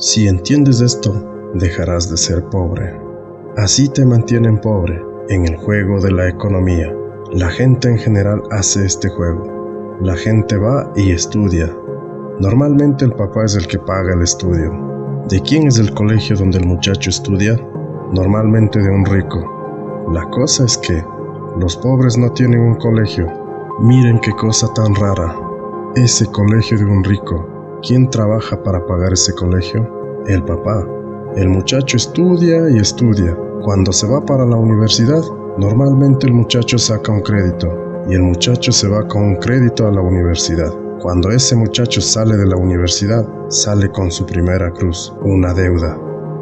Si entiendes esto, dejarás de ser pobre. Así te mantienen pobre en el juego de la economía. La gente en general hace este juego. La gente va y estudia. Normalmente el papá es el que paga el estudio. ¿De quién es el colegio donde el muchacho estudia? Normalmente de un rico. La cosa es que los pobres no tienen un colegio. Miren qué cosa tan rara. Ese colegio de un rico. ¿Quién trabaja para pagar ese colegio? El papá. El muchacho estudia y estudia. Cuando se va para la universidad, normalmente el muchacho saca un crédito y el muchacho se va con un crédito a la universidad. Cuando ese muchacho sale de la universidad, sale con su primera cruz, una deuda.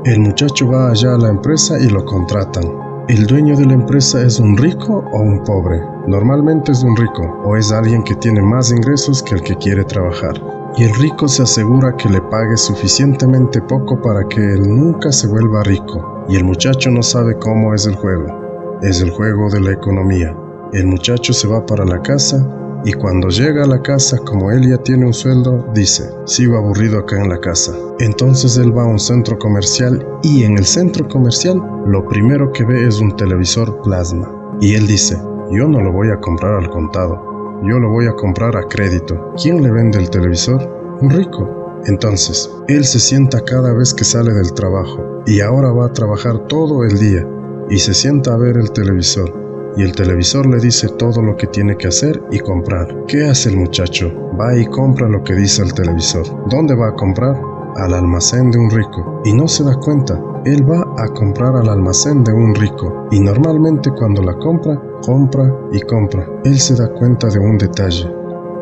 El muchacho va allá a la empresa y lo contratan. ¿El dueño de la empresa es un rico o un pobre? Normalmente es un rico o es alguien que tiene más ingresos que el que quiere trabajar y el rico se asegura que le pague suficientemente poco para que él nunca se vuelva rico. Y el muchacho no sabe cómo es el juego. Es el juego de la economía. El muchacho se va para la casa y cuando llega a la casa, como él ya tiene un sueldo, dice, sigo aburrido acá en la casa. Entonces él va a un centro comercial y en el centro comercial lo primero que ve es un televisor plasma. Y él dice, yo no lo voy a comprar al contado, yo lo voy a comprar a crédito. ¿Quién le vende el televisor? Un rico. Entonces, él se sienta cada vez que sale del trabajo y ahora va a trabajar todo el día y se sienta a ver el televisor y el televisor le dice todo lo que tiene que hacer y comprar. ¿Qué hace el muchacho? Va y compra lo que dice el televisor. ¿Dónde va a comprar? Al almacén de un rico. Y no se da cuenta. Él va a comprar al almacén de un rico. Y normalmente cuando la compra, compra y compra. Él se da cuenta de un detalle.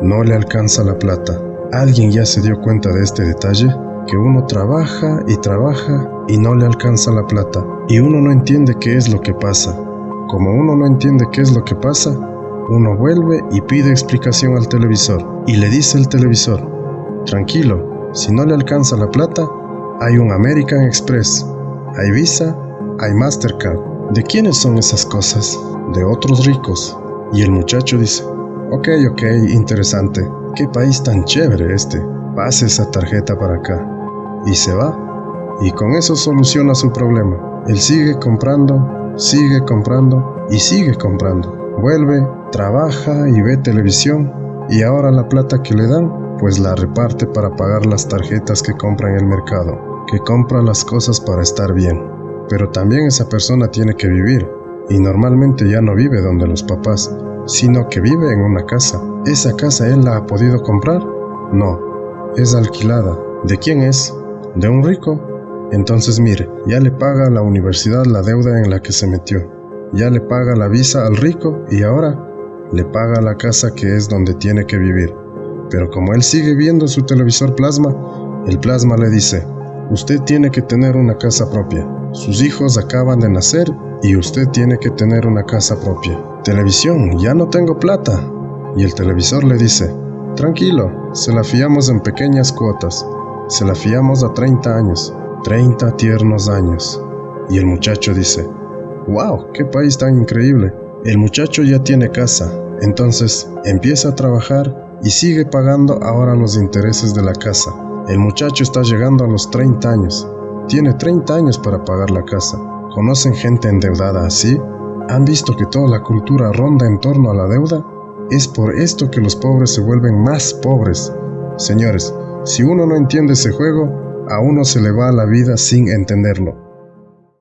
No le alcanza la plata. ¿Alguien ya se dio cuenta de este detalle? Que uno trabaja y trabaja y no le alcanza la plata. Y uno no entiende qué es lo que pasa. Como uno no entiende qué es lo que pasa, uno vuelve y pide explicación al televisor. Y le dice el televisor, tranquilo, si no le alcanza la plata, hay un American Express, hay Visa, hay Mastercard. ¿De quiénes son esas cosas? de otros ricos. Y el muchacho dice, ok, ok, interesante, qué país tan chévere este, pase esa tarjeta para acá. Y se va. Y con eso soluciona su problema. Él sigue comprando, sigue comprando y sigue comprando. Vuelve, trabaja y ve televisión y ahora la plata que le dan, pues la reparte para pagar las tarjetas que compra en el mercado, que compra las cosas para estar bien. Pero también esa persona tiene que vivir, y normalmente ya no vive donde los papás, sino que vive en una casa. ¿Esa casa él la ha podido comprar? No, es alquilada. ¿De quién es? ¿De un rico? Entonces mire, ya le paga a la universidad la deuda en la que se metió. Ya le paga la visa al rico y ahora le paga la casa que es donde tiene que vivir. Pero como él sigue viendo su televisor plasma, el plasma le dice, usted tiene que tener una casa propia. Sus hijos acaban de nacer y usted tiene que tener una casa propia. Televisión, ya no tengo plata. Y el televisor le dice, tranquilo, se la fiamos en pequeñas cuotas. Se la fiamos a 30 años, 30 tiernos años. Y el muchacho dice, wow, qué país tan increíble. El muchacho ya tiene casa, entonces empieza a trabajar y sigue pagando ahora los intereses de la casa. El muchacho está llegando a los 30 años tiene 30 años para pagar la casa. ¿Conocen gente endeudada así? ¿Han visto que toda la cultura ronda en torno a la deuda? Es por esto que los pobres se vuelven más pobres. Señores, si uno no entiende ese juego, a uno se le va la vida sin entenderlo.